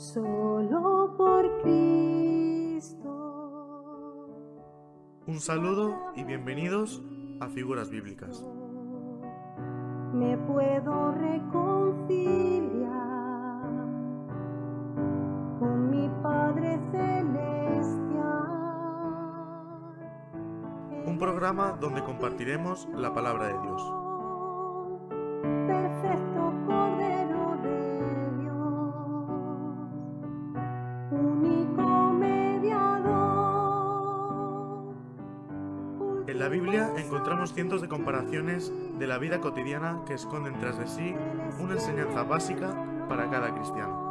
solo por Cristo. Un saludo y bienvenidos a Figuras Bíblicas. Me puedo reconciliar con mi Padre Celestial. Un programa donde compartiremos la palabra de Dios. Cientos de comparaciones de la vida cotidiana que esconden tras de sí una enseñanza básica para cada cristiano.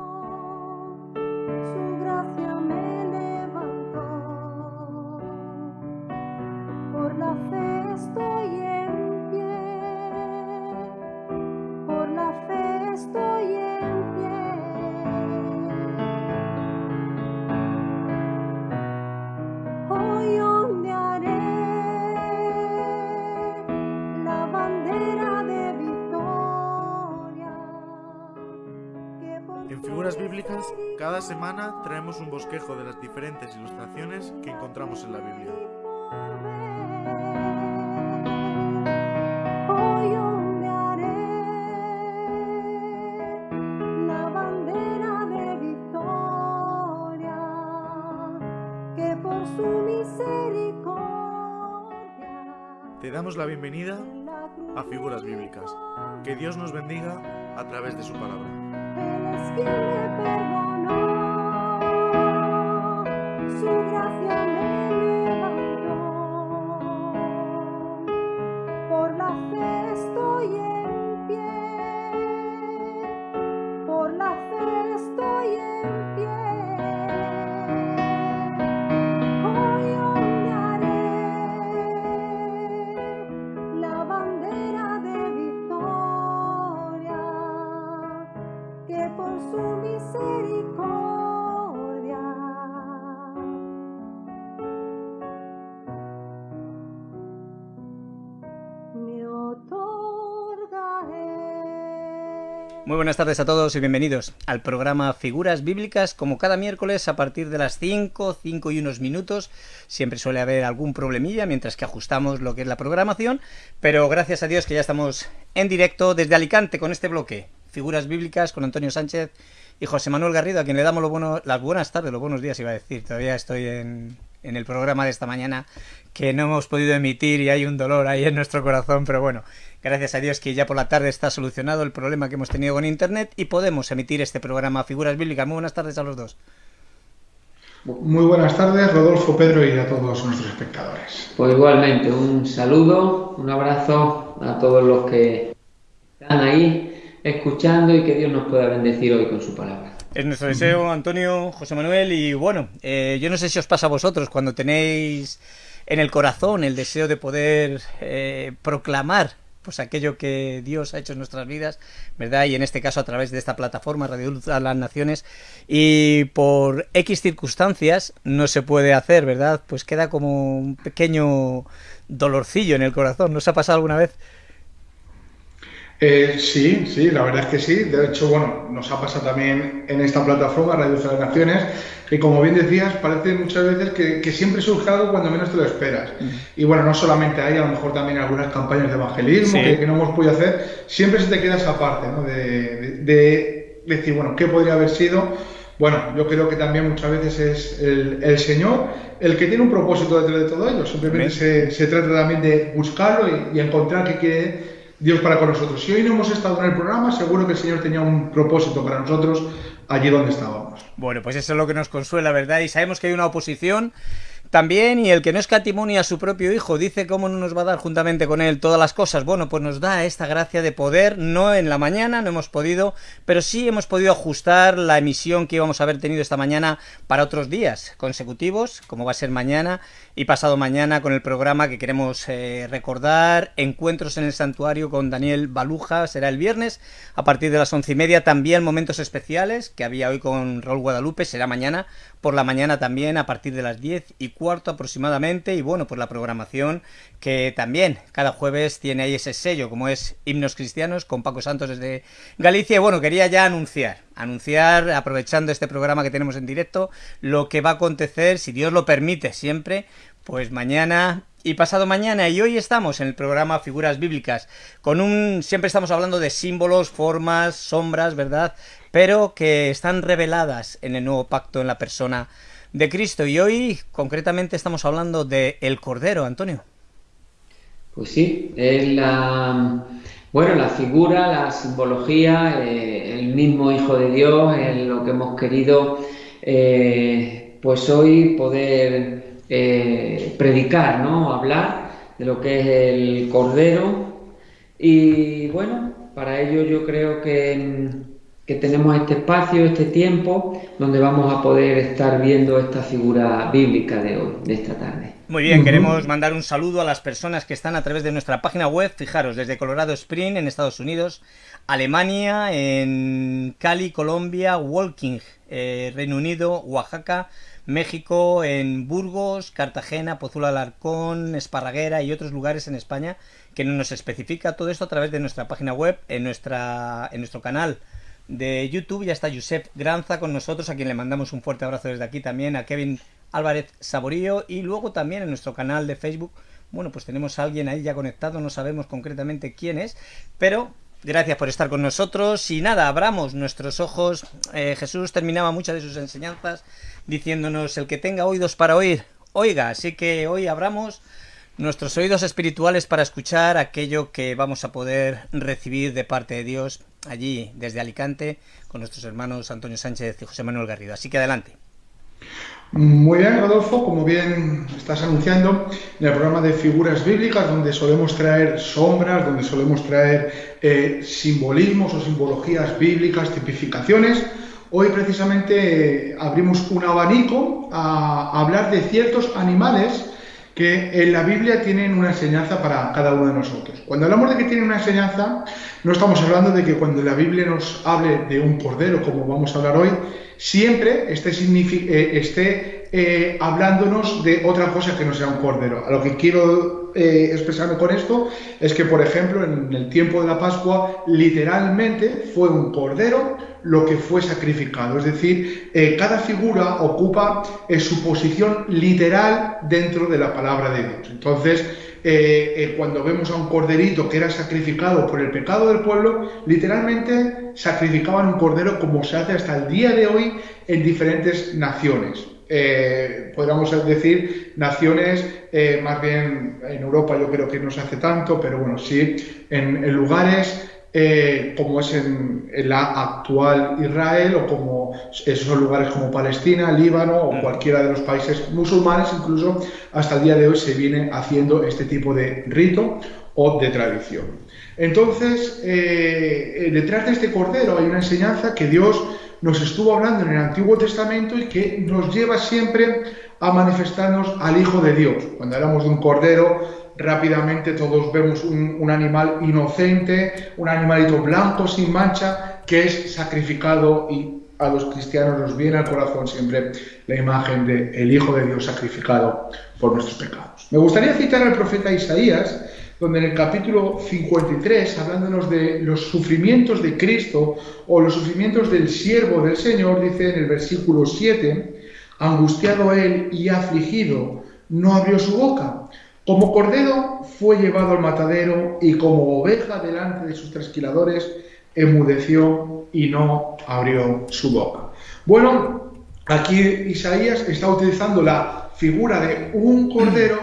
Un bosquejo de las diferentes ilustraciones que encontramos en la Biblia. Te damos la bienvenida a Figuras Bíblicas. Que Dios nos bendiga a través de su palabra. Buenas tardes a todos y bienvenidos al programa Figuras Bíblicas, como cada miércoles a partir de las 5, 5 y unos minutos. Siempre suele haber algún problemilla mientras que ajustamos lo que es la programación, pero gracias a Dios que ya estamos en directo desde Alicante con este bloque. Figuras Bíblicas con Antonio Sánchez y José Manuel Garrido, a quien le damos las buenas tardes, los buenos días iba a decir. Todavía estoy en, en el programa de esta mañana que no hemos podido emitir y hay un dolor ahí en nuestro corazón, pero bueno, gracias a Dios que ya por la tarde está solucionado el problema que hemos tenido con Internet y podemos emitir este programa Figuras Bíblicas. Muy buenas tardes a los dos. Muy buenas tardes, Rodolfo, Pedro y a todos nuestros espectadores. Pues igualmente, un saludo, un abrazo a todos los que están ahí escuchando y que Dios nos pueda bendecir hoy con su palabra. Es nuestro deseo, Antonio, José Manuel, y bueno, eh, yo no sé si os pasa a vosotros cuando tenéis en el corazón el deseo de poder eh, proclamar pues aquello que Dios ha hecho en nuestras vidas, ¿verdad? Y en este caso a través de esta plataforma Radio Luz a las Naciones y por X circunstancias no se puede hacer, ¿verdad? Pues queda como un pequeño dolorcillo en el corazón. ¿No os ha pasado alguna vez? Eh, sí, sí, la verdad es que sí. De hecho, bueno, nos ha pasado también en esta plataforma, Radio de las Naciones, que como bien decías, parece muchas veces que, que siempre surge algo cuando menos te lo esperas. Y bueno, no solamente hay, a lo mejor también algunas campañas de evangelismo Sí. que, que no hemos podido hacer, siempre se te queda esa parte, ¿no? De, de- de decir, bueno, ¿qué podría haber sido? Bueno, yo creo que también muchas veces es el, el Señor el que tiene un propósito detrás de todo ello. Simplemente se trata también de buscarlo y, y encontrar qué quiere Dios para con nosotros. Si hoy no hemos estado en el programa, seguro que el Señor tenía un propósito para nosotros allí donde estábamos. Bueno, pues eso es lo que nos consuela, ¿verdad? Y sabemos que hay una oposición también, y el que no escatimonia a su propio hijo, dice cómo no nos va a dar juntamente con él todas las cosas. Bueno, pues nos da esta gracia de poder, no en la mañana, no hemos podido, pero sí hemos podido ajustar la emisión que íbamos a haber tenido esta mañana para otros días consecutivos, como va a ser mañana y pasado mañana con el programa que queremos eh, recordar, Encuentros en el Santuario con Daniel Baluja, será el viernes a partir de las once y media, también momentos especiales que había hoy con Raúl Guadalupe, será mañana por la mañana también a partir de las diez y cuarto aproximadamente. Y bueno, pues la programación que también cada jueves tiene ahí ese sello como es Himnos Cristianos con Paco Santos desde Galicia. Y bueno, quería ya anunciar anunciar, aprovechando este programa que tenemos en directo, lo que va a acontecer, si Dios lo permite siempre, pues mañana y pasado mañana. Y hoy estamos en el programa Figuras Bíblicas, con un... siempre estamos hablando de símbolos, formas, sombras, ¿verdad? Pero que están reveladas en el nuevo pacto en la persona de Cristo. Y hoy concretamente estamos hablando de el Cordero, Antonio. Pues sí, es la, bueno, la figura, la simbología, eh, el mismo Hijo de Dios, en lo que hemos querido, eh, pues hoy poder eh, predicar, ¿no? Hablar de lo que es el Cordero. Y bueno, para ello yo creo que que tenemos este espacio, este tiempo, donde vamos a poder estar viendo esta figura bíblica de hoy, de esta tarde. Muy bien, queremos mandar un saludo a las personas que están a través de nuestra página web, fijaros, desde Colorado Spring en Estados Unidos, Alemania, en Cali, Colombia, Walking, eh, Reino Unido, Oaxaca, México, en Burgos, Cartagena, Pozula Alarcón, Esparraguera y otros lugares en España, que nos especifica todo esto a través de nuestra página web, en, nuestra, en nuestro canal de YouTube. Ya está Josep Granza con nosotros, a quien le mandamos un fuerte abrazo desde aquí también, a Kevin Álvarez Saborío. Y luego también en nuestro canal de Facebook, bueno, pues tenemos a alguien ahí ya conectado, no sabemos concretamente quién es, pero gracias por estar con nosotros. Y nada, abramos nuestros ojos. Eh, Jesús terminaba muchas de sus enseñanzas diciéndonos, el que tenga oídos para oír, oiga, así que hoy abramos nuestros oídos espirituales para escuchar aquello que vamos a poder recibir de parte de Dios allí desde Alicante con nuestros hermanos Antonio Sánchez y José Manuel Garrido. Así que adelante. Muy bien, Rodolfo, como bien estás anunciando, en el programa de figuras bíblicas, donde solemos traer sombras, donde solemos traer eh, simbolismos o simbologías bíblicas, tipificaciones, hoy precisamente abrimos un abanico a hablar de ciertos animales que en la Biblia tienen una enseñanza para cada uno de nosotros. Cuando hablamos de que tienen una enseñanza, no estamos hablando de que cuando la Biblia nos hable de un cordero, como vamos a hablar hoy, siempre esté, eh, eh, hablándonos de otra cosa que no sea un cordero. A lo que quiero eh, expresarme con esto es que, por ejemplo, en el tiempo de la Pascua, literalmente fue un cordero lo que fue sacrificado. Es decir, cada figura ocupa su posición literal dentro de la palabra de Dios. Entonces, eh, eh, cuando vemos a un corderito que era sacrificado por el pecado del pueblo, literalmente sacrificaban un cordero como se hace hasta el día de hoy en diferentes naciones. Eh, podríamos decir naciones, más bien en Europa yo creo que no se hace tanto, pero bueno, sí, en lugares eh, como es en, la actual Israel o como esos lugares como Palestina, Líbano o mm. cualquiera de los países musulmanes, incluso hasta el día de hoy se viene haciendo este tipo de rito o de tradición. Entonces, eh, eh, detrás de este cordero hay una enseñanza que Dios nos estuvo hablando en el Antiguo Testamento y que nos lleva siempre a manifestarnos al Hijo de Dios. Cuando hablamos de un cordero, rápidamente todos vemos un, animal inocente, un animalito blanco sin mancha, que es sacrificado y a los cristianos nos viene al corazón siempre la imagen del el Hijo de Dios sacrificado por nuestros pecados. Me gustaría citar al profeta Isaías, donde en el capítulo 53, hablándonos de los sufrimientos de Cristo o los sufrimientos del siervo del Señor, dice en el versículo 7, angustiado él y afligido, no abrió su boca como cordero fue llevado al matadero y como oveja delante de sus trasquiladores emudeció y no abrió su boca. Bueno, aquí Isaías está utilizando la figura de un cordero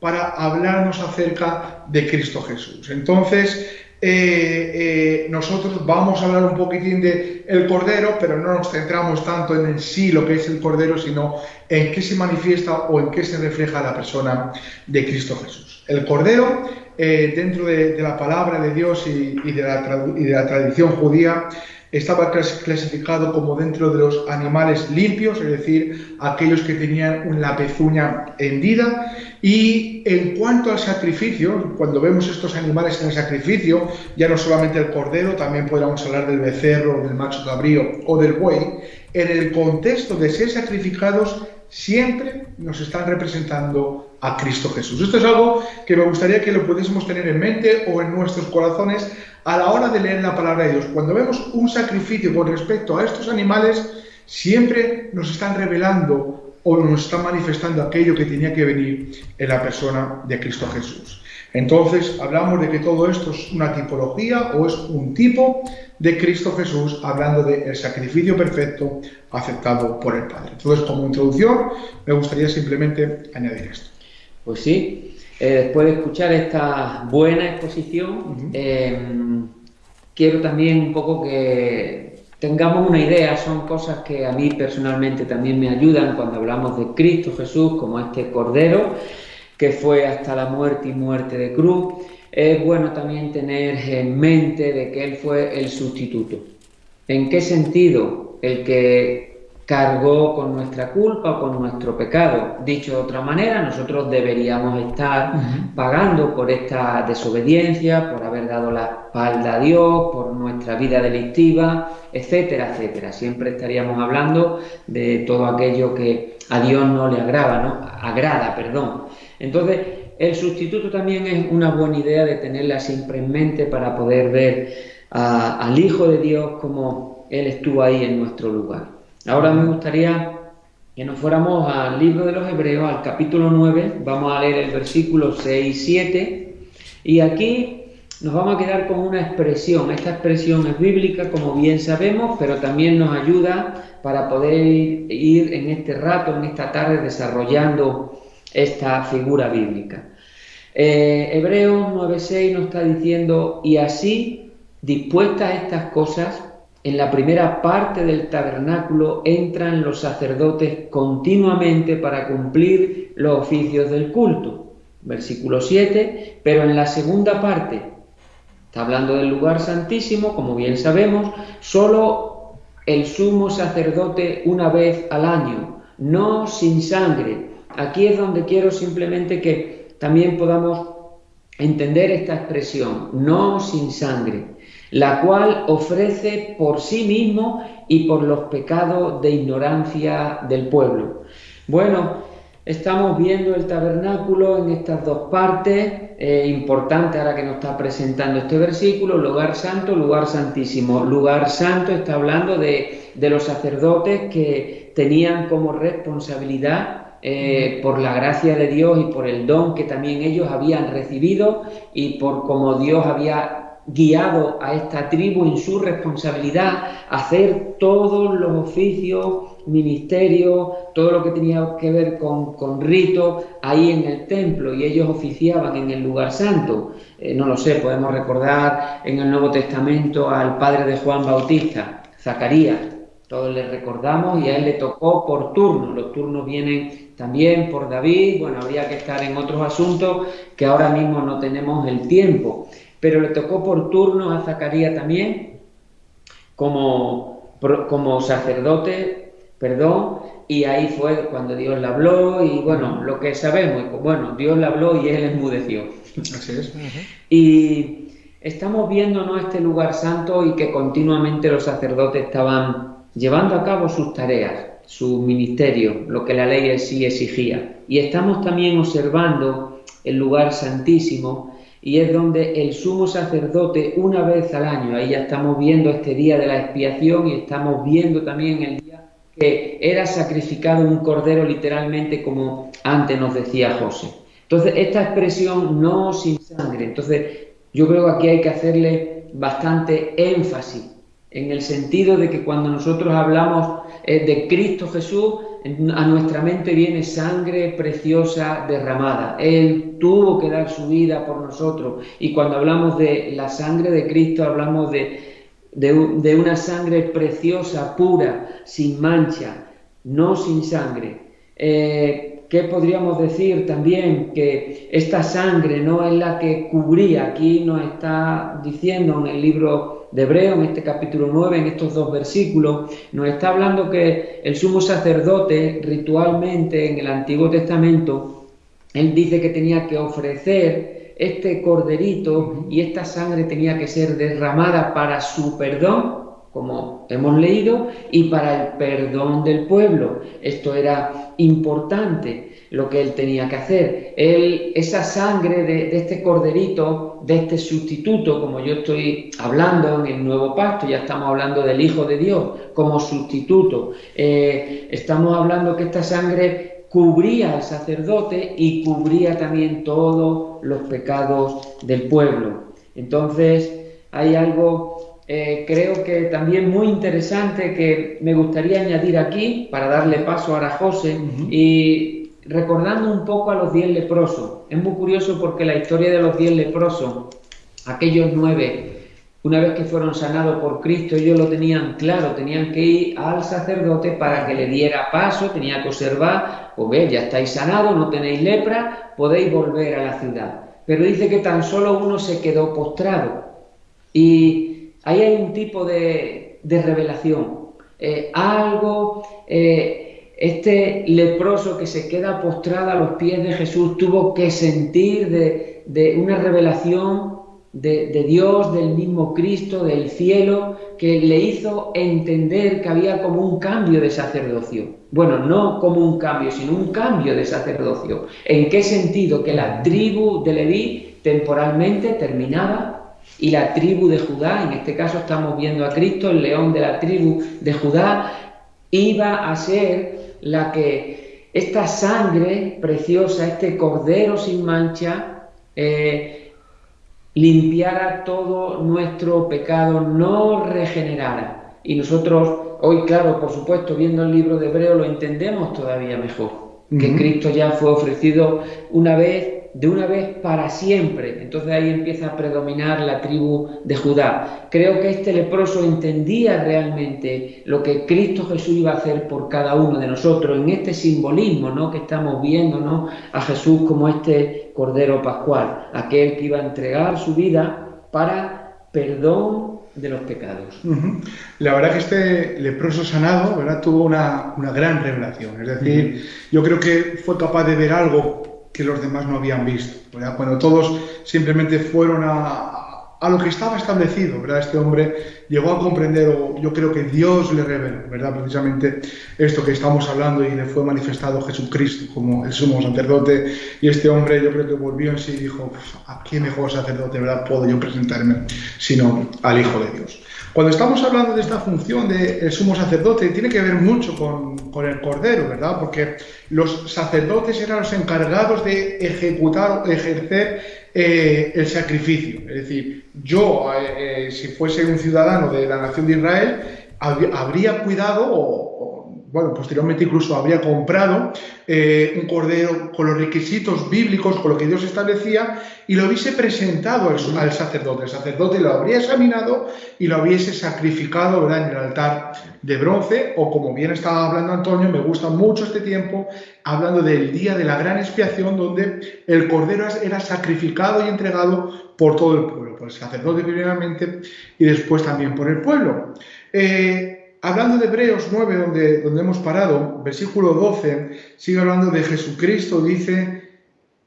para hablarnos acerca de Cristo Jesús. Entonces, eh, eh, nosotros vamos a hablar un poquitín de el cordero, pero no nos centramos tanto en, en sí lo que es el cordero, sino en qué se manifiesta o en qué se refleja la persona de Cristo Jesús. El cordero, eh, dentro de, la palabra de Dios y, de la, y de la tradición judía, estaba clasificado como dentro de los animales limpios, es decir, aquellos que tenían la pezuña hendida. Y en cuanto al sacrificio, cuando vemos estos animales en el sacrificio, ya no solamente el cordero, también podríamos hablar del becerro, del macho cabrío o del buey, en el contexto de ser sacrificados siempre nos están representando a Cristo Jesús. Esto es algo que me gustaría que lo pudiésemos tener en mente o en nuestros corazones a la hora de leer la palabra de Dios. Cuando vemos un sacrificio con respecto a estos animales, siempre nos están revelando o nos están manifestando aquello que tenía que venir en la persona de Cristo Jesús. Entonces, hablamos de que todo esto es una tipología o es un tipo de Cristo Jesús, hablando del sacrificio perfecto aceptado por el Padre. Entonces, como introducción, me gustaría simplemente añadir esto. Pues sí, eh, después de escuchar esta buena exposición, eh, quiero también un poco que tengamos una idea, son cosas que a mí personalmente también me ayudan cuando hablamos de Cristo Jesús como este Cordero que fue hasta la muerte y muerte de cruz. Es bueno también tener en mente de que Él fue el sustituto. ¿En qué sentido? El que cargó con nuestra culpa o con nuestro pecado. Dicho de otra manera, nosotros deberíamos estar pagando por esta desobediencia, por haber dado la espalda a Dios, por nuestra vida delictiva, etcétera, etcétera. Siempre estaríamos hablando de todo aquello que a Dios no le agrada, ¿no? Agrada, perdón. Entonces, el sustituto también es una buena idea de tenerla siempre en mente para poder ver al Hijo de Dios como Él estuvo ahí en nuestro lugar. Ahora me gustaría que nos fuéramos al libro de los Hebreos, al capítulo 9, vamos a leer el versículo 6 y 7, y aquí nos vamos a quedar con una expresión. Esta expresión es bíblica, como bien sabemos, pero también nos ayuda para poder ir en este rato, en esta tarde, desarrollando esta figura bíblica. Eh, Hebreos 9.6 nos está diciendo, y así, dispuestas estas cosas, en la primera parte del tabernáculo entran los sacerdotes continuamente para cumplir los oficios del culto. Versículo 7, pero en la segunda parte, está hablando del lugar santísimo, como bien sabemos, solo el sumo sacerdote una vez al año, no sin sangre. Aquí es donde quiero simplemente que también podamos entender esta expresión, no sin sangre la cual ofrece por sí mismo y por los pecados de ignorancia del pueblo. Bueno, estamos viendo el tabernáculo en estas dos partes, eh, importante ahora que nos está presentando este versículo, lugar santo, lugar santísimo. Lugar santo está hablando de, los sacerdotes que tenían como responsabilidad eh, por la gracia de Dios y por el don que también ellos habían recibido y por cómo Dios había guiado a esta tribu en su responsabilidad hacer todos los oficios, ministerios, todo lo que tenía que ver con, con rito ahí en el templo y ellos oficiaban en el lugar santo. Eh, no lo sé, podemos recordar en el Nuevo Testamento al padre de Juan Bautista, Zacarías. Todos le recordamos y a él le tocó por turno. Los turnos vienen también por David. Bueno, habría que estar en otros asuntos que ahora mismo no tenemos el tiempo pero le tocó por turno a Zacarías también como, como sacerdote, perdón, y ahí fue cuando Dios le habló y bueno, lo que sabemos, bueno, Dios le habló y él enmudeció. Así es. Y estamos viendo ¿no? este lugar santo y que continuamente los sacerdotes estaban llevando a cabo sus tareas, su ministerio, lo que la ley sí exigía. Y estamos también observando el lugar santísimo y es donde el sumo sacerdote una vez al año, ahí ya estamos viendo este día de la expiación y estamos viendo también el día que era sacrificado un cordero literalmente como antes nos decía José. Entonces, esta expresión no sin sangre, entonces yo creo que aquí hay que hacerle bastante énfasis en el sentido de que cuando nosotros hablamos eh, de Cristo Jesús, a nuestra mente viene sangre preciosa derramada. Él tuvo que dar su vida por nosotros. Y cuando hablamos de la sangre de Cristo, hablamos de, de, una sangre preciosa, pura, sin mancha, no sin sangre. Eh, ¿Qué podríamos decir también? Que esta sangre no es la que cubría, aquí nos está diciendo en el libro de Hebreo, en este capítulo 9, en estos dos versículos, nos está hablando que el sumo sacerdote ritualmente en el Antiguo Testamento, él dice que tenía que ofrecer este corderito y esta sangre tenía que ser derramada para su perdón, como hemos leído, y para el perdón del pueblo. Esto era importante. lo que él tenía que hacer. Él, esa sangre de, este corderito, de este sustituto, como yo estoy hablando en el nuevo pacto, ya estamos hablando del Hijo de Dios como sustituto. Eh, estamos hablando que esta sangre cubría al sacerdote y cubría también todos los pecados del pueblo. Entonces, hay algo, eh, creo que también muy interesante que me gustaría añadir aquí para darle paso a José y recordando un poco a los diez leprosos. Es muy curioso porque la historia de los diez leprosos, aquellos nueve, una vez que fueron sanados por Cristo, ellos lo tenían claro, tenían que ir al sacerdote para que le diera paso, tenía que observar, pues ve, ya estáis sanados, no tenéis lepra, podéis volver a la ciudad. Pero dice que tan solo uno se quedó postrado. Y ahí hay un tipo de, revelación. Eh, algo, eh, este leproso que se queda postrado a los pies de Jesús tuvo que sentir de, de una revelación de, Dios, del mismo Cristo, del cielo, que le hizo entender que había como un cambio de sacerdocio. Bueno, no como un cambio, sino un cambio de sacerdocio. ¿En qué sentido? Que la tribu de Leví temporalmente terminaba y la tribu de Judá, en este caso estamos viendo a Cristo, el león de la tribu de Judá, iba a ser la que esta sangre preciosa, este cordero sin mancha, eh, limpiara todo nuestro pecado, no regenerara. Y nosotros, hoy, claro, por supuesto, viendo el libro de Hebreo, lo entendemos todavía mejor. Que Cristo ya fue ofrecido una vez de una vez para siempre. Entonces ahí empieza a predominar la tribu de Judá. Creo que este leproso entendía realmente lo que Cristo Jesús iba a hacer por cada uno de nosotros, en este simbolismo ¿no? que estamos viendo ¿no? a Jesús como este Cordero Pascual, aquel que iba a entregar su vida para perdón de los pecados. La verdad que este leproso sanado ¿verdad? tuvo una, una gran revelación. Es decir, yo creo que fue capaz de ver algo que los demás no habían visto. Cuando todos simplemente fueron a, a, lo que estaba establecido, ¿verdad? Este hombre llegó a comprender, o yo creo que Dios le reveló, ¿verdad? Precisamente esto que estamos hablando y le fue manifestado Jesucristo como el sumo sacerdote. Y este hombre yo creo que volvió en sí y dijo, ¿a qué mejor sacerdote, ¿verdad? Puedo yo presentarme sino al Hijo de Dios. Cuando estamos hablando de esta función del sumo sacerdote, tiene que ver mucho con, el cordero, ¿verdad? Porque los sacerdotes eran los encargados de ejecutar o ejercer eh, el sacrificio. Es decir, yo, eh, eh, si fuese un ciudadano de la nación de Israel, habría cuidado o bueno, posteriormente incluso habría comprado eh, un cordero con los requisitos bíblicos, con lo que Dios establecía, y lo hubiese presentado al, sacerdote. El sacerdote lo habría examinado y lo hubiese sacrificado ¿verdad? en el altar de bronce, o como bien estaba hablando Antonio, me gusta mucho este tiempo, hablando del día de la gran expiación, donde el cordero era sacrificado y entregado por todo el pueblo, por el sacerdote primeramente y después también por el pueblo. Eh, hablando de Hebreos 9, donde, donde hemos parado, versículo 12, sigue hablando de Jesucristo, dice,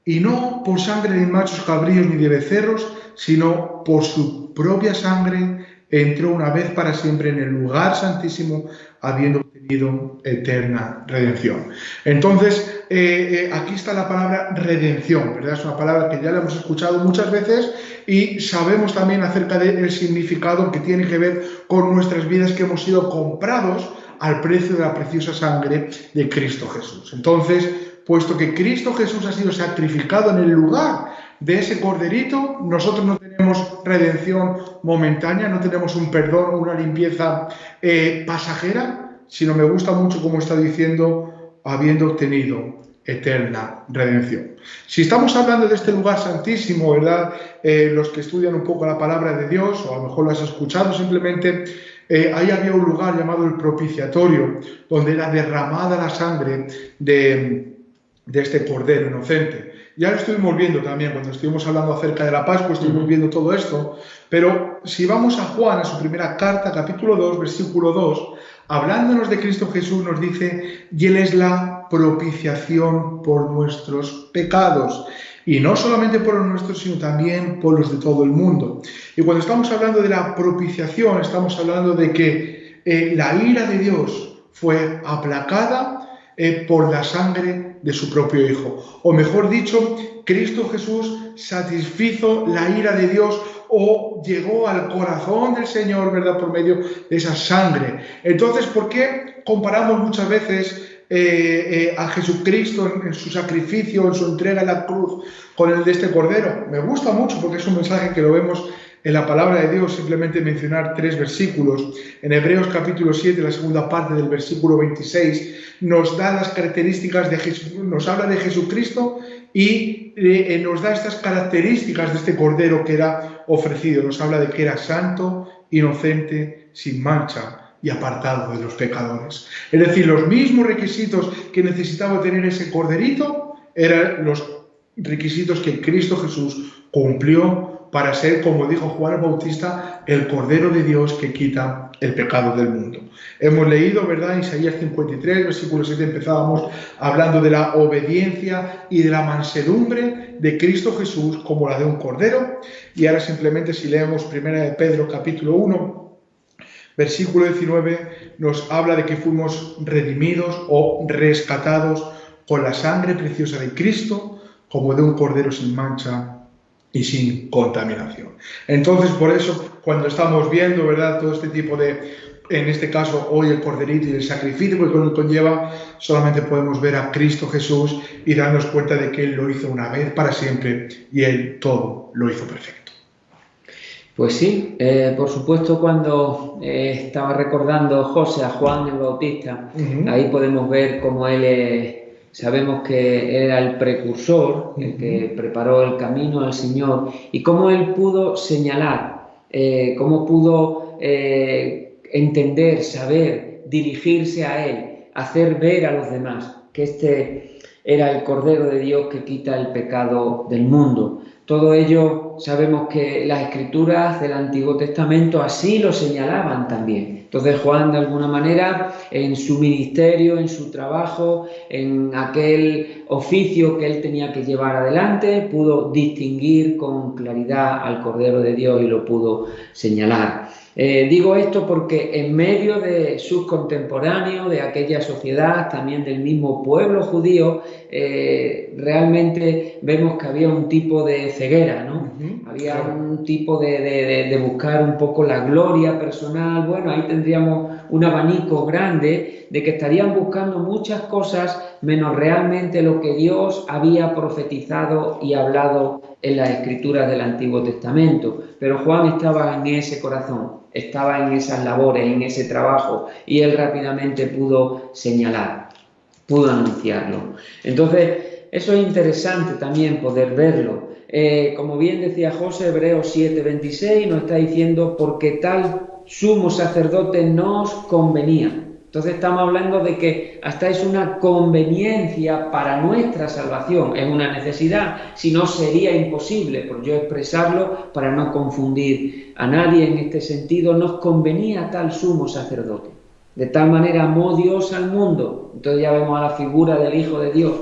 y no por sangre de machos cabríos ni de becerros, sino por su propia sangre entró una vez para siempre en el lugar santísimo, habiendo obtenido eterna redención. Entonces, eh, eh, aquí está la palabra redención, ¿verdad? Es una palabra que ya la hemos escuchado muchas veces y sabemos también acerca del significado que tiene que ver con nuestras vidas que hemos sido comprados al precio de la preciosa sangre de Cristo Jesús. Entonces, puesto que Cristo Jesús ha sido sacrificado en el lugar de ese corderito, nosotros no tenemos redención momentánea, no tenemos un perdón, una limpieza eh, pasajera, sino me gusta mucho como está diciendo, habiendo obtenido eterna redención. Si estamos hablando de este lugar santísimo, ¿verdad? Eh, los que estudian un poco la palabra de Dios, o a lo mejor lo has escuchado simplemente, eh, ahí había un lugar llamado el propiciatorio, donde era derramada la sangre de, de este cordero inocente. Ya lo estuvimos viendo también cuando estuvimos hablando acerca de la Pascua, estuvimos viendo todo esto, pero si vamos a Juan, en su primera carta, capítulo 2, versículo 2, hablándonos de Cristo Jesús, nos dice, y Él es la propiciación por nuestros pecados. Y no solamente por los nuestros, sino también por los de todo el mundo. Y cuando estamos hablando de la propiciación, estamos hablando de que eh, la ira de Dios fue aplacada eh, por la sangre de su propio Hijo. O mejor dicho, Cristo Jesús satisfizo la ira de Dios o llegó al corazón del Señor, ¿verdad? Por medio de esa sangre. Entonces, ¿por qué comparamos muchas veces eh, eh, a Jesucristo en, su sacrificio, en su entrega en la cruz, con el de este Cordero? Me gusta mucho porque es un mensaje que lo vemos en la palabra de Dios, simplemente mencionar tres versículos. En Hebreos capítulo 7, la segunda parte del versículo 26, nos da las características de nos habla de Jesucristo y eh, nos da estas características de este Cordero que era ofrecido. Nos habla de que era santo, inocente, sin mancha y apartado de los pecadores. Es decir, los mismos requisitos que necesitaba tener ese Corderito eran los requisitos que Cristo Jesús cumplió para ser, como dijo Juan el Bautista, el Cordero de Dios que quita el pecado del mundo. Hemos leído, ¿verdad? Isaías 53, versículo 7, empezábamos hablando de la obediencia y de la mansedumbre de Cristo Jesús como la de un Cordero. Y ahora simplemente si leemos 1 de Pedro capítulo 1, versículo 19, nos habla de que fuimos redimidos o rescatados con la sangre preciosa de Cristo como de un Cordero sin mancha y sin contaminación. Entonces, por eso, cuando estamos viendo, ¿verdad?, todo este tipo de, en este caso, hoy el corderito y el sacrificio que conlleva, solamente podemos ver a Cristo Jesús y darnos cuenta de que Él lo hizo una vez para siempre y Él todo lo hizo perfecto. Pues sí, eh, por supuesto cuando eh, estaba recordando José a Juan el Bautista, ahí podemos ver cómo él es Sabemos que era el precursor, el que preparó el camino al Señor, y cómo él pudo señalar, eh, cómo pudo eh, entender, saber, dirigirse a él, hacer ver a los demás que este era el Cordero de Dios que quita el pecado del mundo. Todo ello sabemos que las escrituras del Antiguo Testamento así lo señalaban también. Entonces Juan de alguna manera en su ministerio, en su trabajo, en aquel oficio que él tenía que llevar adelante, pudo distinguir con claridad al Cordero de Dios y lo pudo señalar. Eh, digo esto porque en medio de sus contemporáneos, de aquella sociedad, también del mismo pueblo judío, eh, realmente vemos que había un tipo de ceguera, ¿no? Había un tipo de, buscar un poco la gloria personal. Bueno, ahí tendríamos un abanico grande de que estarían buscando muchas cosas menos realmente lo que Dios había profetizado y hablado en las escrituras del Antiguo Testamento. Pero Juan estaba en ese corazón estaba en esas labores, en ese trabajo, y él rápidamente pudo señalar, pudo anunciarlo. Entonces, eso es interesante también poder verlo. Eh, como bien decía José, Hebreos 7:26 nos está diciendo, porque tal sumo sacerdote nos convenía entonces estamos hablando de que hasta es una conveniencia para nuestra salvación, es una necesidad, si no sería imposible, por yo expresarlo para no confundir a nadie en este sentido, nos convenía tal sumo sacerdote. De tal manera amó Dios al mundo. Entonces ya vemos a la figura del Hijo de Dios.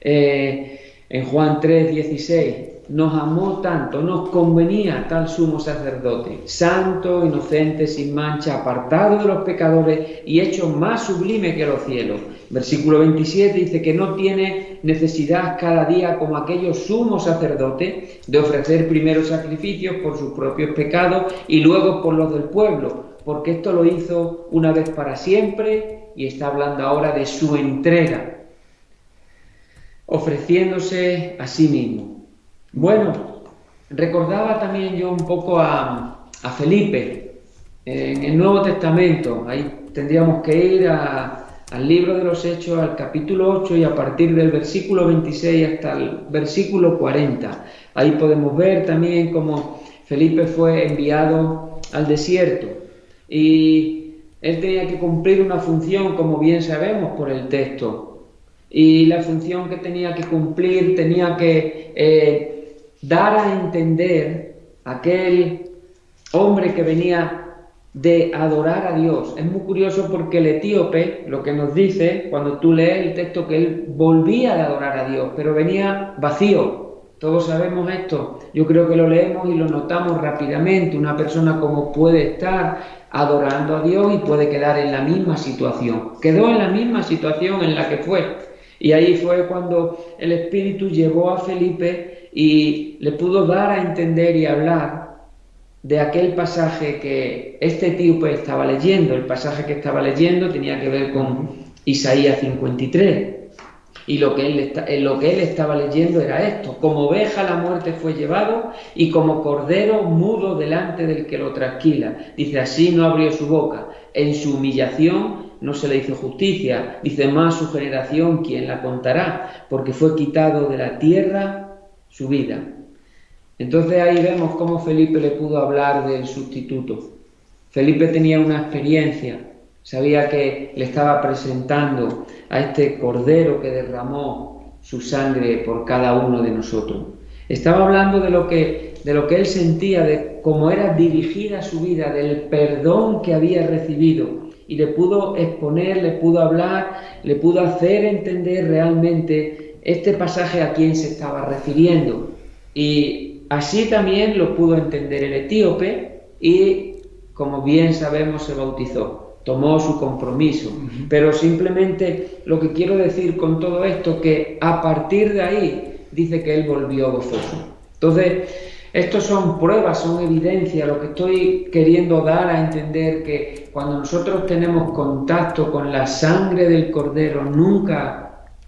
Eh, en Juan 3, 16, nos amó tanto, nos convenía tal sumo sacerdote, santo, inocente, sin mancha, apartado de los pecadores y hecho más sublime que los cielos. Versículo 27 dice que no tiene necesidad cada día como aquellos sumos sacerdotes de ofrecer primero sacrificios por sus propios pecados y luego por los del pueblo, porque esto lo hizo una vez para siempre y está hablando ahora de su entrega, ofreciéndose a sí mismo. Bueno, recordaba también yo un poco a, Felipe en el Nuevo Testamento. Ahí tendríamos que ir al libro de los Hechos, al capítulo 8 y a partir del versículo 26 hasta el versículo 40. Ahí podemos ver también cómo Felipe fue enviado al desierto y él tenía que cumplir una función, como bien sabemos por el texto. Y la función que tenía que cumplir tenía que eh, dar a entender aquel hombre que venía de adorar a Dios. Es muy curioso porque el etíope lo que nos dice, cuando tú lees el texto, que él volvía de adorar a Dios, pero venía vacío, Todos sabemos esto. Yo creo que lo leemos y lo notamos rápidamente. Una persona como puede estar adorando a Dios y puede quedar en la misma situación. Quedó en la misma situación en la que fue. Y ahí fue cuando el Espíritu llevó a Felipe y le pudo dar a entender y hablar de aquel pasaje que este etíope estaba leyendo. El pasaje que estaba leyendo tenía que ver con Isaías 53. Y lo que, él eh, lo que él estaba leyendo era esto, como oveja la muerte fue llevado y como cordero mudo delante del que lo trasquila. Dice, así no abrió su boca. En su humillación no se le hizo justicia. Dice, más su generación, ¿quién la contará? Porque fue quitado de la tierra su vida. Entonces ahí vemos cómo Felipe le pudo hablar del sustituto. Felipe tenía una experiencia, sabía que le estaba presentando a este cordero que derramó su sangre por cada uno de nosotros. Estaba hablando de lo que, de lo que él sentía, de cómo era dirigida su vida, del perdón que había recibido. Y le pudo exponer, le pudo hablar, le pudo hacer entender realmente este pasaje a quién se estaba refiriendo. Y así también lo pudo entender el etíope y, como bien sabemos, se bautizó tomó su compromiso. Pero simplemente lo que quiero decir con todo esto, que a partir de ahí dice que él volvió gozoso. Entonces, estos son pruebas, son evidencias, lo que estoy queriendo dar a entender que cuando nosotros tenemos contacto con la sangre del cordero, nunca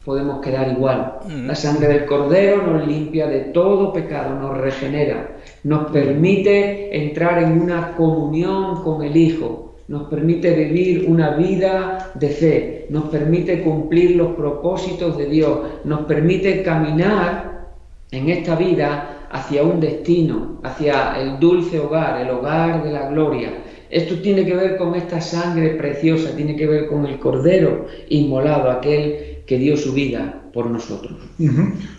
podemos quedar igual. La sangre del cordero nos limpia de todo pecado, nos regenera, nos permite entrar en una comunión con el Hijo, nos permite vivir una vida de fe, nos permite cumplir los propósitos de Dios, nos permite caminar en esta vida hacia un destino, hacia el dulce hogar, el hogar de la gloria. Esto tiene que ver con esta sangre preciosa, tiene que ver con el Cordero inmolado, aquel que dio su vida por nosotros.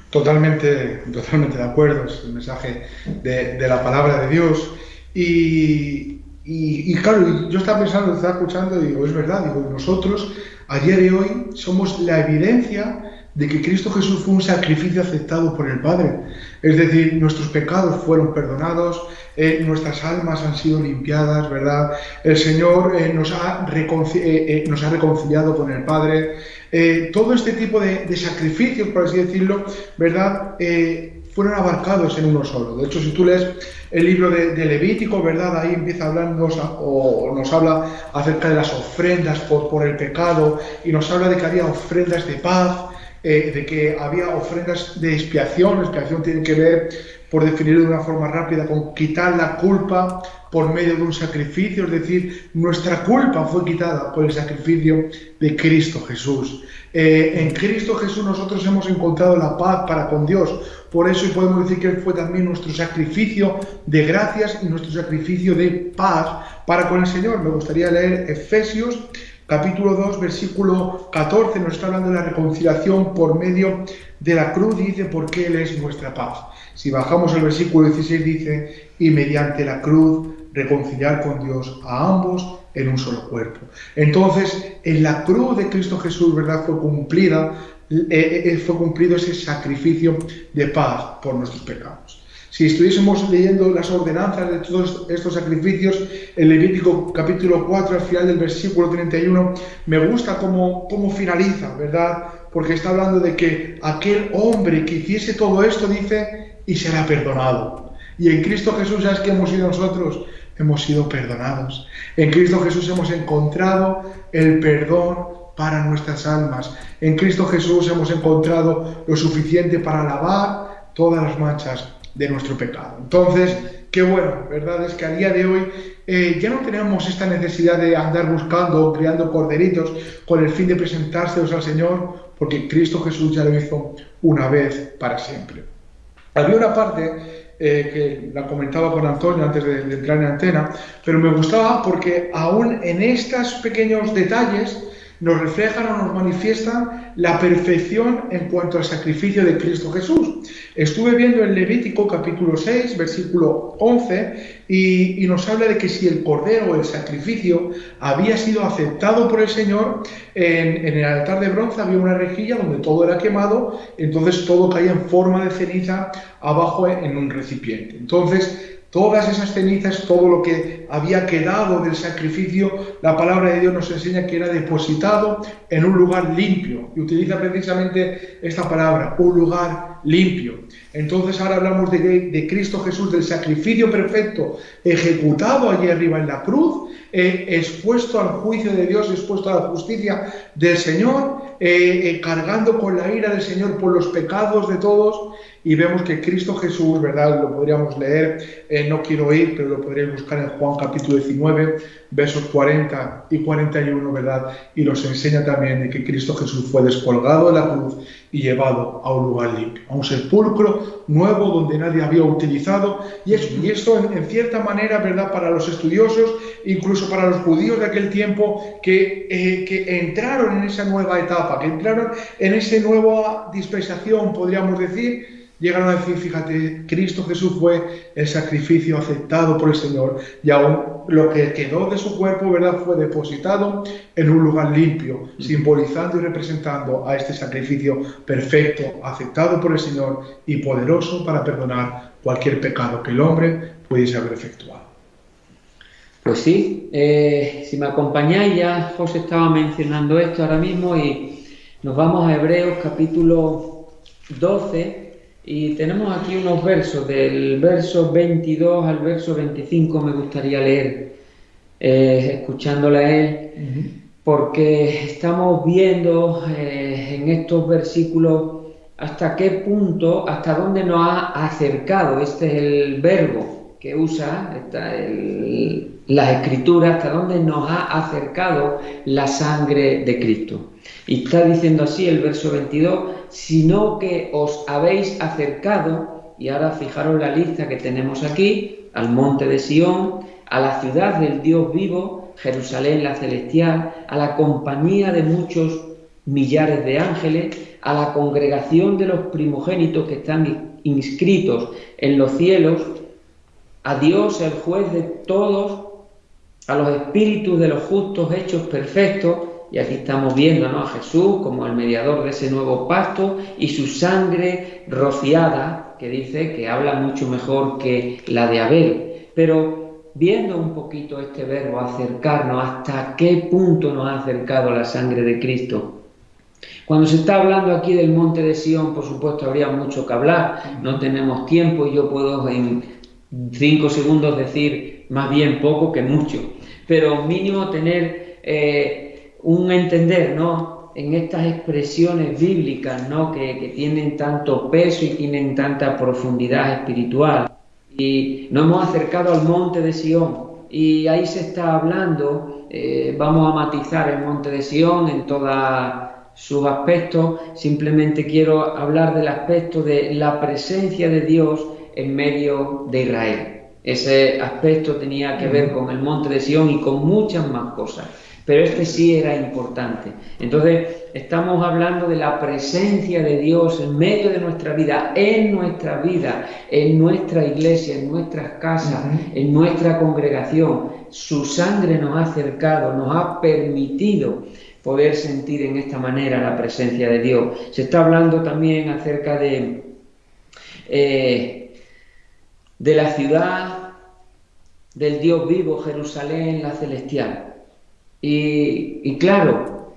Totalmente, totalmente de acuerdo, es el mensaje de, la palabra de Dios. Y, y, claro, yo estaba pensando, estaba escuchando y digo, es verdad, digo, nosotros a día de hoy somos la evidencia de que Cristo Jesús fue un sacrificio aceptado por el Padre. Es decir, nuestros pecados fueron perdonados, eh, nuestras almas han sido limpiadas, ¿verdad? El Señor eh, nos, ha eh, nos, ha reconciliado con el Padre. todo este tipo de, de, sacrificios, por así decirlo, ¿verdad? fueron abarcados en uno solo. De hecho, si tú lees el libro de, Levítico, ¿verdad? Ahí empieza a hablarnos o nos habla acerca de las ofrendas por, por, el pecado y nos habla de que había ofrendas de paz, eh, de que había ofrendas de expiación. expiación tiene que ver, por definirlo de una forma rápida, con quitar la culpa por medio de un sacrificio, es decir, nuestra culpa fue quitada por el sacrificio de Cristo Jesús. Eh, en Cristo Jesús nosotros hemos encontrado la paz para con Dios. Por eso podemos decir que fue también nuestro sacrificio de gracias y nuestro sacrificio de paz para con el Señor. Me gustaría leer Efesios capítulo 2, versículo 14. Nos está hablando de la reconciliación por medio de la cruz. Dice, porque Él es nuestra paz. Si bajamos al versículo 16 dice, y mediante la cruz reconciliar con Dios a ambos en un solo cuerpo. Entonces, en la cruz de Cristo Jesús, ¿verdad? Fue cumplida, eh, eh, fue cumplido ese sacrificio de paz por nuestros pecados. Si estuviésemos leyendo las ordenanzas de todos estos sacrificios, en Levítico capítulo 4, al final del versículo 31, me gusta cómo, cómo finaliza, ¿verdad? Porque está hablando de que aquel hombre que hiciese todo esto, dice, y será perdonado. Y en Cristo Jesús, ¿sabes que hemos sido nosotros? hemos sido perdonados. En Cristo Jesús hemos encontrado el perdón para nuestras almas. En Cristo Jesús hemos encontrado lo suficiente para lavar todas las manchas de nuestro pecado. Entonces, qué bueno, ¿verdad? Es que a día de hoy eh, ya no tenemos esta necesidad de andar buscando, creando corderitos con el fin de presentárselos al Señor, porque Cristo Jesús ya lo hizo una vez para siempre. Había una parte eh, que la comentaba con Antonio antes de, entrar en antena, pero me gustaba porque aún en estos pequeños detalles nos reflejan o nos manifiestan la perfección en cuanto al sacrificio de Cristo Jesús. Estuve viendo en Levítico capítulo 6, versículo 11, y, nos habla de que si el cordero el sacrificio había sido aceptado por el Señor, en el altar de bronce había una rejilla donde todo era quemado, entonces todo caía en forma de ceniza abajo en un recipiente. Entonces, Todas esas cenizas, todo lo que había quedado del sacrificio, la palabra de Dios nos enseña que era depositado en un lugar limpio. Y utiliza precisamente esta palabra, un lugar limpio. Entonces ahora hablamos de, Cristo Jesús, del sacrificio perfecto ejecutado allí arriba en la cruz, eh, expuesto al juicio de Dios, expuesto a la justicia del Señor, eh, eh, cargando con la ira del Señor por los pecados de todos y vemos que Cristo Jesús, ¿verdad? Lo podríamos leer, eh, no quiero ir, pero lo podríais buscar en Juan capítulo 19, versos 40 y 41, ¿verdad? Y nos enseña también de que Cristo Jesús fue descolgado de la cruz y llevado a un lugar limpio, a un sepulcro nuevo donde nadie había utilizado. Y, y esto, en, cierta manera, ¿verdad? Para los estudiosos, incluso para los judíos de aquel tiempo, que, eh, que entraron en esa nueva etapa, que entraron en esa nueva dispensación, podríamos decir, llegaron a decir, fíjate, Cristo Jesús fue el sacrificio aceptado por el Señor y aún lo que quedó de su cuerpo, ¿verdad?, fue depositado en un lugar limpio, simbolizando y representando a este sacrificio perfecto, aceptado por el Señor y poderoso para perdonar cualquier pecado que el hombre pudiese haber efectuado. Pues sí, eh, si me acompañáis ya, José estaba mencionando esto ahora mismo y nos vamos a Hebreos capítulo 12 y tenemos aquí unos versos, del verso 22 al verso 25 me gustaría leer, eh, escuchándole a él, porque estamos viendo eh, en estos versículos hasta qué punto, hasta dónde nos ha acercado, este es el verbo que usa esta, la escritura, hasta dónde nos ha acercado la sangre de Cristo. Y está diciendo así el verso 22, sino que os habéis acercado, y ahora fijaros la lista que tenemos aquí, al monte de Sión, a la ciudad del Dios vivo, Jerusalén la celestial, a la compañía de muchos millares de ángeles, a la congregación de los primogénitos que están inscritos en los cielos, a Dios el juez de todos, a los espíritus de los justos hechos perfectos, y aquí estamos viendo a Jesús como el mediador de ese nuevo pacto y su sangre rociada, que dice que habla mucho mejor que la de Abel. Pero viendo un poquito este verbo, acercarnos, hasta qué punto nos ha acercado la sangre de Cristo. Cuando se está hablando aquí del monte de Sión, por supuesto, habría mucho que hablar, no tenemos tiempo y yo puedo en cinco segundos decir más bien poco que mucho, pero mínimo tener... Eh, un entender, ¿no? En estas expresiones bíblicas, ¿no? Que, tienen tanto peso y tienen tanta profundidad espiritual. Y nos hemos acercado al monte de Sión y ahí se está hablando, eh, vamos a matizar el monte de Sión en todos sus aspectos, simplemente quiero hablar del aspecto de la presencia de Dios en medio de Israel. Ese aspecto tenía que ver con el monte de Sión y con muchas más cosas pero este sí era importante. Entonces, estamos hablando de la presencia de Dios en medio de nuestra vida, en nuestra vida, en nuestra iglesia, en nuestras casas, en nuestra congregación. Su sangre nos ha acercado, nos ha permitido poder sentir en esta manera la presencia de Dios. Se está hablando también acerca de, eh, de la ciudad del Dios vivo, Jerusalén, la celestial. Y, claro,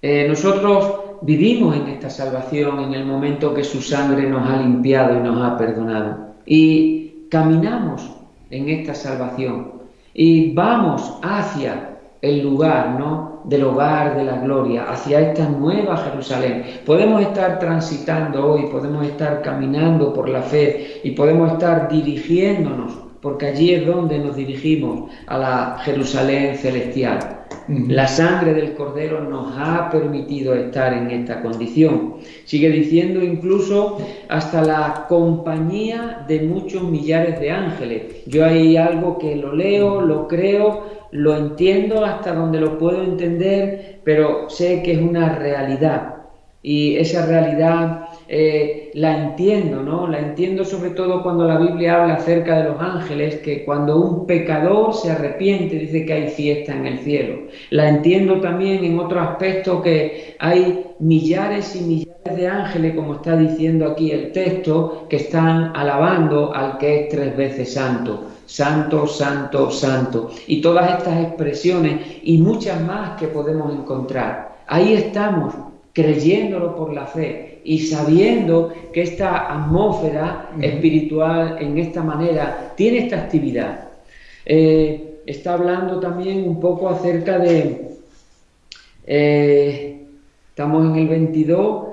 eh, nosotros vivimos en esta salvación en el momento que su sangre nos ha limpiado y nos ha perdonado. Y caminamos en esta salvación y vamos hacia el lugar, ¿no? Del hogar de la gloria, hacia esta nueva Jerusalén. Podemos estar transitando hoy, podemos estar caminando por la fe y podemos estar dirigiéndonos, porque allí es donde nos dirigimos, a la Jerusalén celestial La sangre del Cordero nos ha permitido estar en esta condición. Sigue diciendo incluso hasta la compañía de muchos millares de ángeles. Yo hay algo que lo leo, lo creo, lo entiendo hasta donde lo puedo entender, pero sé que es una realidad. Y esa realidad eh, la entiendo, ¿no? La entiendo sobre todo cuando la Biblia habla acerca de los ángeles, que cuando un pecador se arrepiente dice que hay fiesta en el cielo. La entiendo también en otro aspecto que hay millares y millares de ángeles, como está diciendo aquí el texto, que están alabando al que es tres veces santo. Santo, santo, santo. Y todas estas expresiones y muchas más que podemos encontrar. Ahí estamos, creyéndolo por la fe y sabiendo que esta atmósfera espiritual en esta manera tiene esta actividad. Eh, está hablando también un poco acerca de, eh, estamos en el 22,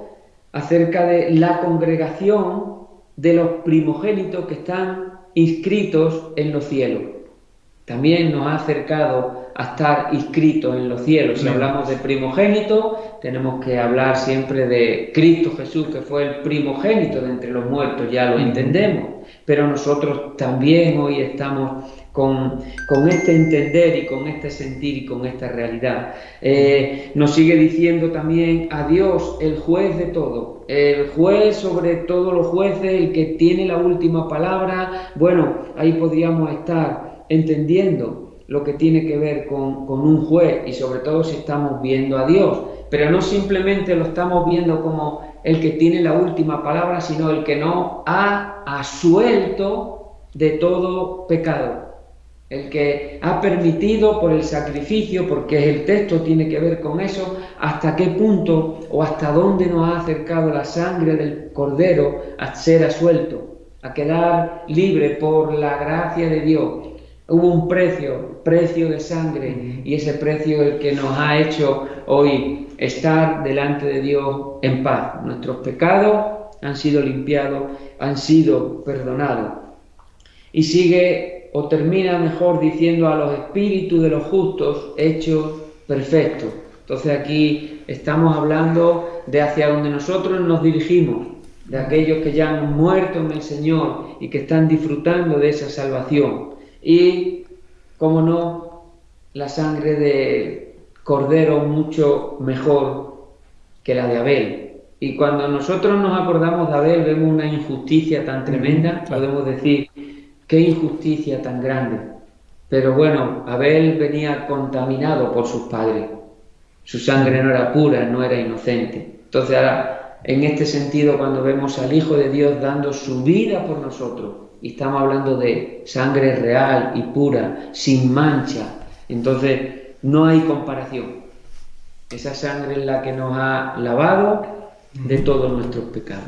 acerca de la congregación de los primogénitos que están inscritos en los cielos. También nos ha acercado a estar inscritos en los cielos. Si hablamos de primogénito, tenemos que hablar siempre de Cristo Jesús, que fue el primogénito de entre los muertos, ya lo entendemos. Pero nosotros también hoy estamos con, este entender y con este sentir y con esta realidad. Eh, nos sigue diciendo también a Dios, el juez de todo, el juez sobre todos los jueces, el que tiene la última palabra. Bueno, ahí podríamos estar entendiendo lo que tiene que ver con, con, un juez y sobre todo si estamos viendo a Dios, pero no simplemente lo estamos viendo como el que tiene la última palabra, sino el que no ha asuelto de todo pecado, el que ha permitido por el sacrificio, porque el texto tiene que ver con eso, hasta qué punto o hasta dónde nos ha acercado la sangre del cordero a ser asuelto, a quedar libre por la gracia de Dios Hubo un precio, precio de sangre, y ese precio es el que nos ha hecho hoy estar delante de Dios en paz. Nuestros pecados han sido limpiados, han sido perdonados. Y sigue o termina mejor diciendo a los espíritus de los justos hechos perfectos. Entonces aquí estamos hablando de hacia donde nosotros nos dirigimos, de aquellos que ya han muerto en el Señor y que están disfrutando de esa salvación y, como no, la sangre de cordero mucho mejor que la de Abel. Y cuando nosotros nos acordamos de Abel, vemos una injusticia tan tremenda, podemos decir, qué injusticia tan grande. Pero bueno, Abel venía contaminado por sus padres. Su sangre no era pura, no era inocente. Entonces ahora, en este sentido, cuando vemos al Hijo de Dios dando su vida por nosotros, y estamos hablando de sangre real y pura, sin mancha. Entonces, no hay comparación. Esa sangre es la que nos ha lavado de todos nuestros pecados.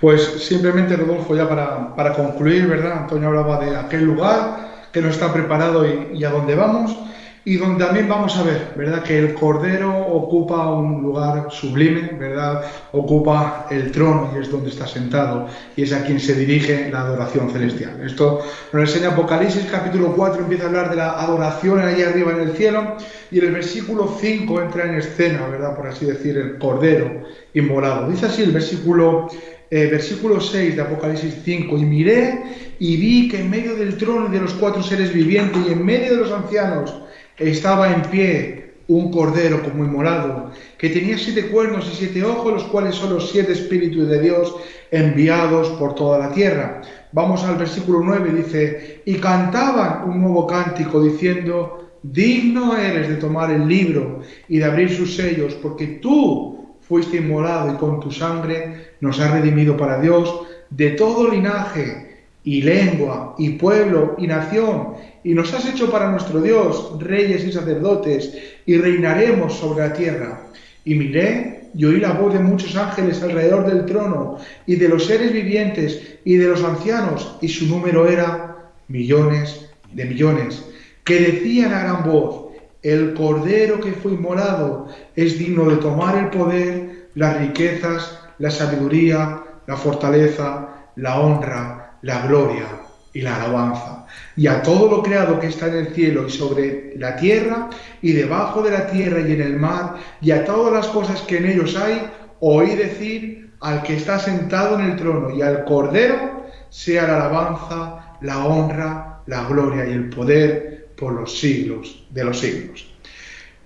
Pues simplemente, Rodolfo, ya para, concluir, ¿verdad? Antonio hablaba de aquel lugar que no está preparado y, y a dónde vamos y donde también vamos a ver, ¿verdad? Que el Cordero ocupa un lugar sublime, ¿verdad? Ocupa el trono y es donde está sentado y es a quien se dirige la adoración celestial. Esto nos enseña Apocalipsis capítulo 4, empieza a hablar de la adoración allí arriba en el cielo y en el versículo 5 entra en escena, ¿verdad? Por así decir, el Cordero inmolado. Dice así el versículo eh, versículo 6 de Apocalipsis 5, y miré y vi que en medio del trono y de los cuatro seres vivientes y en medio de los ancianos estaba en pie un cordero como inmolado, que tenía siete cuernos y siete ojos, los cuales son los siete espíritus de Dios enviados por toda la tierra. Vamos al versículo 9, dice, y cantaban un nuevo cántico diciendo, digno eres de tomar el libro y de abrir sus sellos, porque tú fuiste inmolado y con tu sangre nos has redimido para Dios de todo linaje y lengua y pueblo y nación y nos has hecho para nuestro Dios reyes y sacerdotes, y reinaremos sobre la tierra. Y miré y oí la voz de muchos ángeles alrededor del trono, y de los seres vivientes, y de los ancianos, y su número era millones de millones, que decían a gran voz, el cordero que fue inmolado es digno de tomar el poder, las riquezas, la sabiduría, la fortaleza, la honra, la gloria y la alabanza. Y a todo lo creado que está en el cielo y sobre la tierra y debajo de la tierra y en el mar y a todas las cosas que en ellos hay, oí decir al que está sentado en el trono y al Cordero, sea la alabanza, la honra, la gloria y el poder por los siglos de los siglos.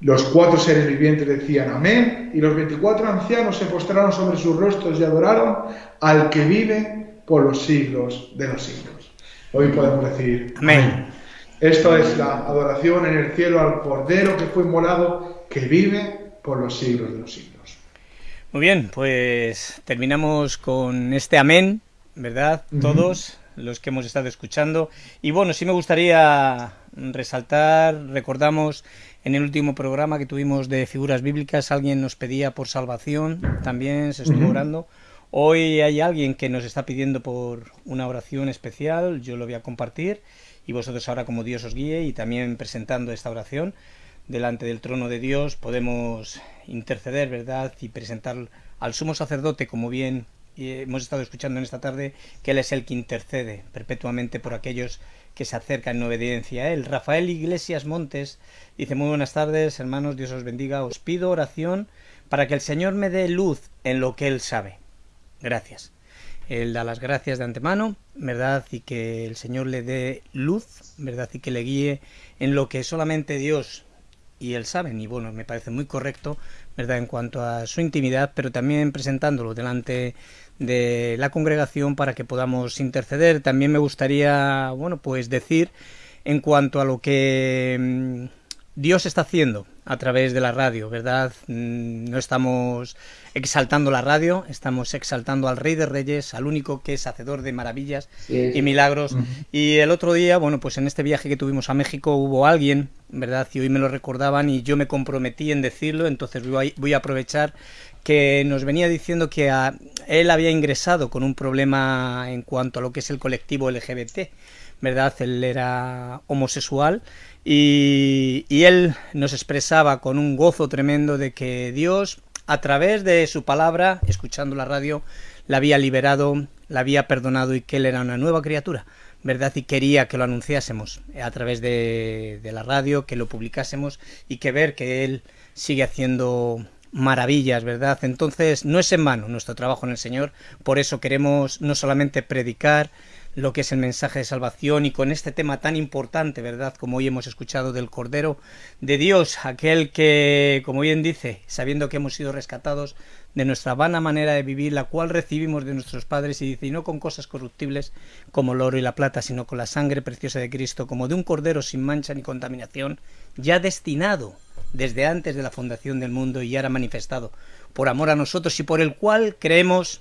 Los cuatro seres vivientes decían amén y los veinticuatro ancianos se postraron sobre sus rostros y adoraron al que vive por los siglos de los siglos. Hoy podemos decir Amén. Esto es la adoración en el cielo al Cordero que fue inmolado, que vive por los siglos de los siglos. Muy bien, pues terminamos con este amén, ¿verdad? Todos los que hemos estado escuchando. Y bueno, sí me gustaría resaltar, recordamos en el último programa que tuvimos de figuras bíblicas, alguien nos pedía por salvación, también se estuvo orando. Hoy hay alguien que nos está pidiendo por una oración especial, yo lo voy a compartir y vosotros ahora como Dios os guíe y también presentando esta oración delante del trono de Dios podemos interceder, ¿verdad? Y presentar al sumo sacerdote, como bien eh, hemos estado escuchando en esta tarde, que Él es el que intercede perpetuamente por aquellos que se acercan en obediencia a Él. Rafael Iglesias Montes dice, muy buenas tardes, hermanos, Dios os bendiga, os pido oración para que el Señor me dé luz en lo que Él sabe. Gracias. Él da las gracias de antemano, ¿verdad? Y que el Señor le dé luz, ¿verdad? Y que le guíe en lo que solamente Dios y Él saben. Y bueno, me parece muy correcto, ¿verdad? En cuanto a su intimidad, pero también presentándolo delante de la congregación para que podamos interceder. También me gustaría, bueno, pues decir en cuanto a lo que mm, Dios está haciendo a través de la radio, ¿verdad? Mm, No estamos exaltando la radio, estamos exaltando al Rey de Reyes, al único que es hacedor de maravillas Sí, y milagros. Y el otro día, bueno, pues en este viaje que tuvimos a México hubo alguien, ¿verdad? Y hoy me lo recordaban y yo me comprometí en decirlo, entonces voy a, voy a aprovechar que nos venía diciendo que a- él había ingresado con un problema en cuanto a lo que es el colectivo LGBT, ¿verdad? Él era homosexual y, él nos expresaba con un gozo tremendo de que Dios, a través de su palabra, escuchando la radio, la había liberado, la había perdonado y que él era una nueva criatura, ¿verdad? Y quería que lo anunciásemos a través de la radio, que lo publicásemos y que ver que él sigue haciendo maravillas, ¿verdad? Entonces, no es en vano nuestro trabajo en el Señor, por eso queremos no solamente predicar lo que es el mensaje de salvación y con este tema tan importante, ¿verdad? Como hoy hemos escuchado del Cordero de Dios, aquel que, como bien dice, sabiendo que hemos sido rescatados de nuestra vana manera de vivir, la cual recibimos de nuestros padres, y dice, y no con cosas corruptibles como el oro y la plata, sino con la sangre preciosa de Cristo, como de un Cordero sin mancha ni contaminación, ya destinado desde antes de la fundación del mundo y ahora manifestado por amor a nosotros y por el cual creemos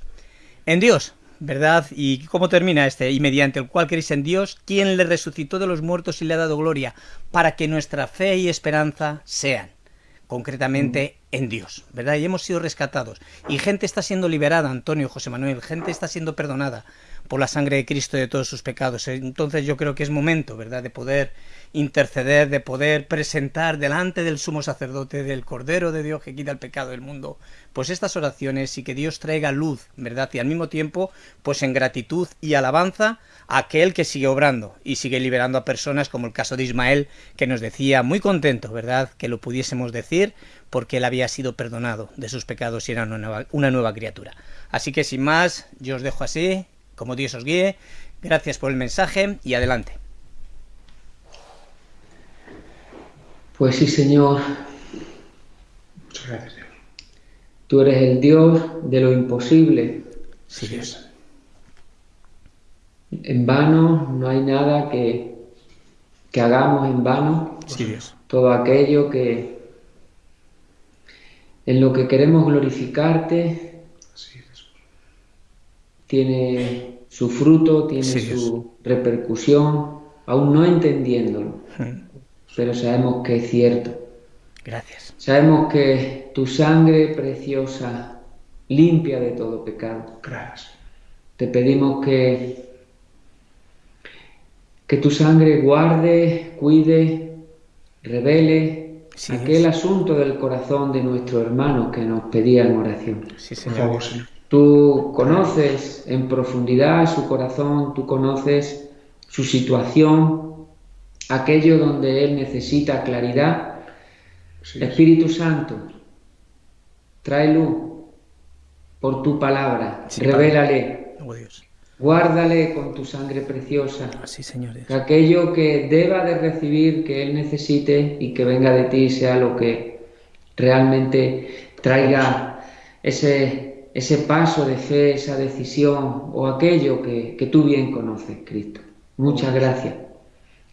en Dios, ¿verdad? ¿Y cómo termina este? Y mediante el cual creéis en Dios, quien le resucitó de los muertos y le ha dado gloria, para que nuestra fe y esperanza sean concretamente en Dios, ¿verdad? Y hemos sido rescatados. Y gente está siendo liberada, Antonio, José Manuel, gente está siendo perdonada por la sangre de Cristo de todos sus pecados. Entonces yo creo que es momento, ¿verdad?, de poder interceder, de poder presentar delante del sumo sacerdote, del Cordero de Dios que quita el pecado del mundo, pues estas oraciones y que Dios traiga luz, ¿verdad? Y al mismo tiempo, pues en gratitud y alabanza a aquel que sigue obrando y sigue liberando a personas, como el caso de Ismael, que nos decía muy contento, ¿verdad?, que lo pudiésemos decir porque él había sido perdonado de sus pecados y era una nueva, una nueva criatura. Así que sin más, yo os dejo así, como Dios os guíe. Gracias por el mensaje y adelante. Pues sí, Señor, Muchas gracias, Dios. tú eres el Dios de lo imposible. Sí, Dios. En vano no hay nada que, que hagamos en vano. Sí, Dios. Todo aquello que en lo que queremos glorificarte Así es. tiene su fruto, tiene Sí, su repercusión, aún no entendiéndolo, pero sabemos que es cierto. Gracias. Sabemos que tu sangre preciosa limpia de todo pecado. Gracias. Te pedimos que, que tu sangre guarde, cuide, revele Sí, aquel asunto del corazón de nuestro hermano que nos pedía en oración. Sí, Por Señor. favor, Señor. Tú conoces en profundidad su corazón, tú conoces su situación, aquello donde Él necesita claridad. Espíritu Santo, trae luz por tu palabra, revélale, oh, Dios. Guárdale con tu sangre preciosa. Así, Señor Dios. Que aquello que deba de recibir, que Él necesite y que venga de ti sea lo que realmente traiga ese, ese paso de fe, esa decisión o aquello que, que tú bien conoces, Cristo. Muchas gracias.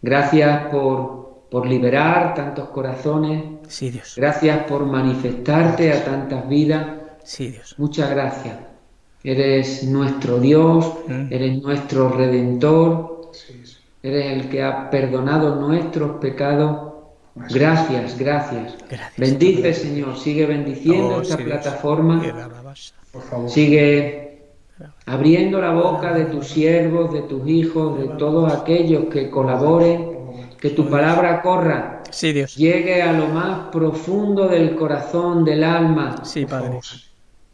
Gracias por, por liberar tantos corazones. Sí, Dios. Gracias por manifestarte a tantas vidas. Sí, Dios. Muchas gracias. Eres nuestro Dios, Mm. eres nuestro Redentor, Sí, sí. eres el que ha perdonado nuestros pecados. Gracias, gracias. Gracias. Bendice, Señor, sigue bendiciendo Oh, esta sí, plataforma, Por favor. sigue abriendo la boca de tus siervos, de tus hijos, de todos aquellos que colaboren, que tu palabra corra, Sí, Dios. llegue a lo más profundo del corazón, del alma, Sí, Por Padre.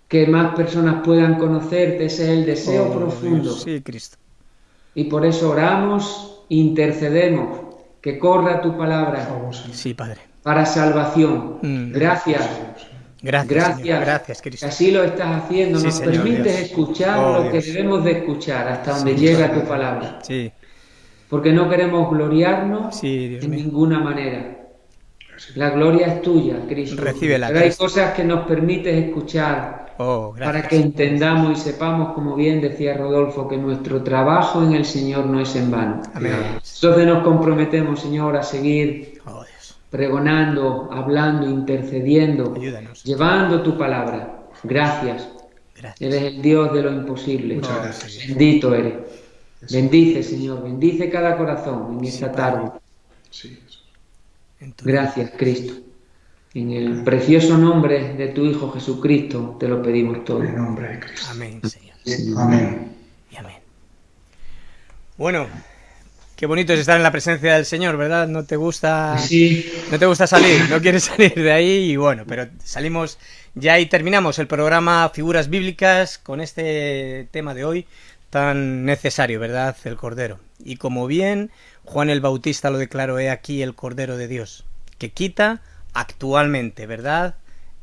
Que más personas puedan conocerte, ese es el deseo Oh, profundo. Dios. Sí, Cristo. Y por eso oramos, intercedemos, que corra tu palabra. Sí, Padre. para salvación. Mm. Gracias. Gracias, Gracias. Señor. Gracias, que Cristo. Así lo estás haciendo. Sí, Nos Señor permites Dios. escuchar Oh, lo que debemos de escuchar hasta donde llega tu palabra. Sí, Porque no queremos gloriarnos mío. ninguna manera. La gloria es tuya, Cristo. Recíbela, Pero hay Cristo. cosas que nos permites escuchar Oh, para que entendamos y sepamos, como bien decía Rodolfo, que nuestro trabajo en el Señor no es en vano. Amén. Entonces nos comprometemos, Señor, a seguir Oh, pregonando, hablando, intercediendo, Ayúdanos. llevando tu palabra. Gracias. Gracias. Eres el Dios de lo imposible. Gracias. Bendito eres. Bendice, Señor. Bendice cada corazón en esta tarde. Sí, Gracias, Cristo. En el precioso nombre de tu Hijo Jesucristo te lo pedimos todo. En el nombre de Cristo. Amén, Señor. Amén. Y amén. Bueno, qué bonito es estar en la presencia del Señor, ¿verdad? No te gusta. Sí, No te gusta salir, no quieres salir de ahí y bueno, pero salimos ya y terminamos el programa Figuras Bíblicas con este tema de hoy tan necesario, ¿verdad? El Cordero. Y como bien Juan el Bautista lo declaró, he aquí el Cordero de Dios, que quita actualmente, ¿verdad?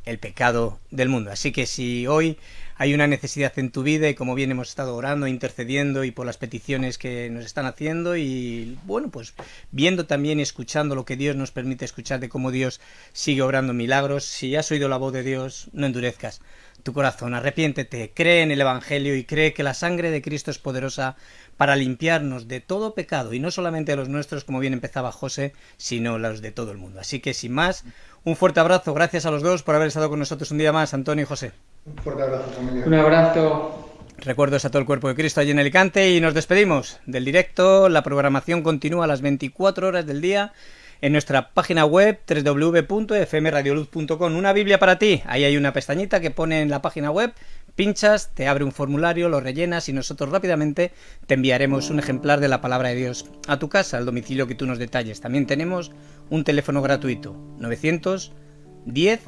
El pecado del mundo. Así que si hoy hay una necesidad en tu vida y como bien hemos estado orando, intercediendo y por las peticiones que nos están haciendo y bueno, pues viendo también y escuchando lo que Dios nos permite escuchar de cómo Dios sigue obrando milagros, si has oído la voz de Dios, no endurezcas tu corazón, arrepiéntete, cree en el Evangelio y cree que la sangre de Cristo es poderosa para limpiarnos de todo pecado y no solamente de los nuestros, como bien empezaba José, sino los de todo el mundo. Así que sin más, un fuerte abrazo, gracias a los dos por haber estado con nosotros un día más, Antonio y José. Un fuerte abrazo, familia. un abrazo. Recuerdos a todo el cuerpo de Cristo allí en Alicante y nos despedimos del directo. La programación continúa a las 24 horas del día en nuestra página web www.fmradioluz.com. Una Biblia para ti. Ahí hay una pestañita que pone en la página web. Pinchas, te abre un formulario, lo rellenas y nosotros rápidamente te enviaremos un ejemplar de la palabra de Dios a tu casa, al domicilio que tú nos detalles. También tenemos un teléfono gratuito, 910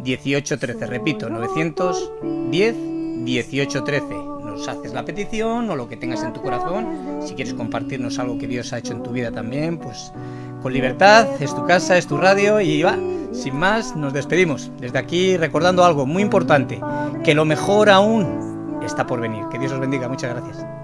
1813. Repito, 910 1813. Nos haces la petición o lo que tengas en tu corazón. Si quieres compartirnos algo que Dios ha hecho en tu vida también, pues con libertad, es tu casa, es tu radio y va. Sin más, nos despedimos. Desde aquí recordando algo muy importante, que lo mejor aún está por venir. Que Dios os bendiga. Muchas gracias.